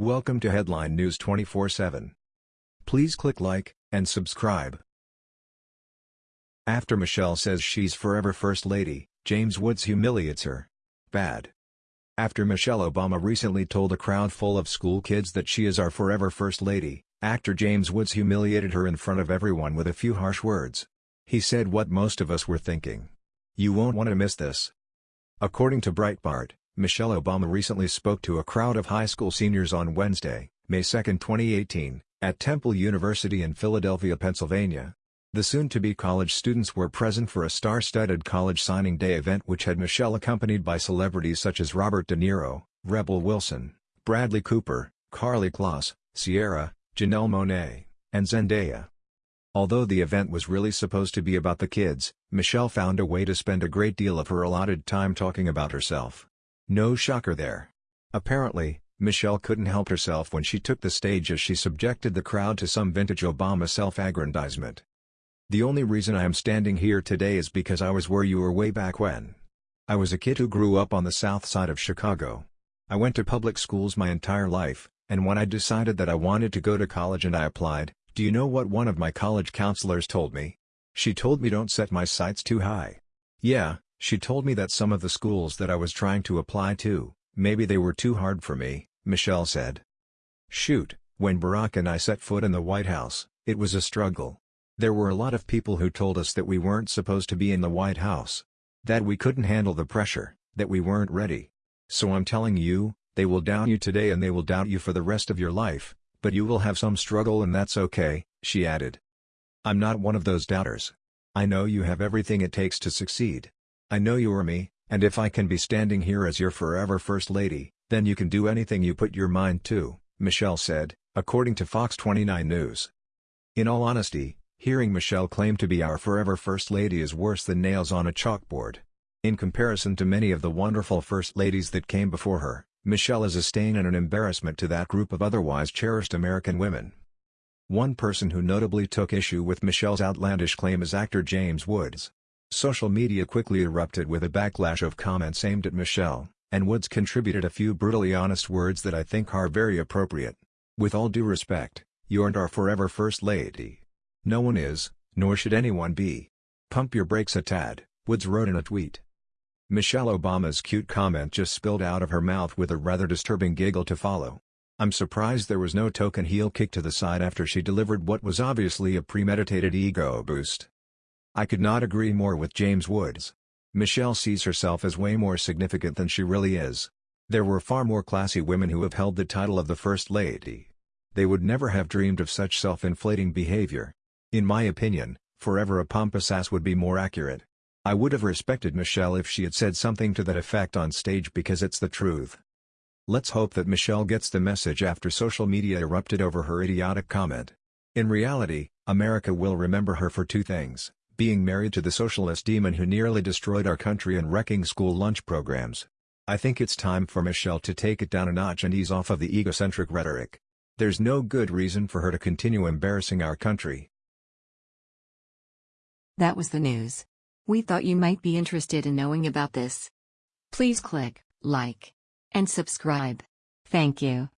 Welcome to Headline News 24/7. Please click like and subscribe. After Michelle says she's forever First Lady, James Woods humiliates her. Bad. After Michelle Obama recently told a crowd full of school kids that she is our forever First Lady, actor James Woods humiliated her in front of everyone with a few harsh words. He said what most of us were thinking. You won't want to miss this. According to Breitbart, Michelle Obama recently spoke to a crowd of high school seniors on Wednesday, May 2, 2018, at Temple University in Philadelphia, Pennsylvania. The soon-to-be college students were present for a star-studded college signing day event which had Michelle accompanied by celebrities such as Robert De Niro, Rebel Wilson, Bradley Cooper, Karlie Kloss, Ciara, Janelle Monáe, and Zendaya. Although the event was really supposed to be about the kids, Michelle found a way to spend a great deal of her allotted time talking about herself. No shocker there. Apparently, Michelle couldn't help herself when she took the stage as she subjected the crowd to some vintage Obama self-aggrandizement. The only reason I am standing here today is because I was where you were way back when. I was a kid who grew up on the south side of Chicago. I went to public schools my entire life, and when I decided that I wanted to go to college and I applied, do you know what one of my college counselors told me? She told me don't set my sights too high. Yeah, she told me that some of the schools that I was trying to apply to, maybe they were too hard for me, Michelle said. Shoot, when Barack and I set foot in the White House, it was a struggle. There were a lot of people who told us that we weren't supposed to be in the White House. That we couldn't handle the pressure, that we weren't ready. So I'm telling you, they will doubt you today and they will doubt you for the rest of your life, but you will have some struggle and that's okay, she added. I'm not one of those doubters. I know you have everything it takes to succeed. I know you are me, and if I can be standing here as your forever First Lady, then you can do anything you put your mind to, Michelle said, according to Fox 29 News. In all honesty, hearing Michelle claim to be our forever First Lady is worse than nails on a chalkboard. In comparison to many of the wonderful First Ladies that came before her, Michelle is a stain and an embarrassment to that group of otherwise cherished American women. One person who notably took issue with Michelle's outlandish claim is actor James Woods. Social media quickly erupted with a backlash of comments aimed at Michelle, and Woods contributed a few brutally honest words that I think are very appropriate. With all due respect, you aren't our forever First Lady. No one is, nor should anyone be. Pump your brakes a tad, Woods wrote in a tweet. Michelle Obama's cute comment just spilled out of her mouth with a rather disturbing giggle to follow. I'm surprised there was no token heel kick to the side after she delivered what was obviously a premeditated ego boost. I could not agree more with James Woods. Michelle sees herself as way more significant than she really is. There were far more classy women who have held the title of the First Lady. They would never have dreamed of such self-inflating behavior. In my opinion, forever a pompous ass would be more accurate. I would have respected Michelle if she had said something to that effect on stage because it's the truth. Let's hope that Michelle gets the message after social media erupted over her idiotic comment. In reality, America will remember her for two things being married to the socialist demon who nearly destroyed our country and wrecking school lunch programs. I think it's time for Michelle to take it down a notch and ease off of the egocentric rhetoric. There's no good reason for her to continue embarrassing our country. That was the news. We thought you might be interested in knowing about this. Please click like and subscribe. Thank you.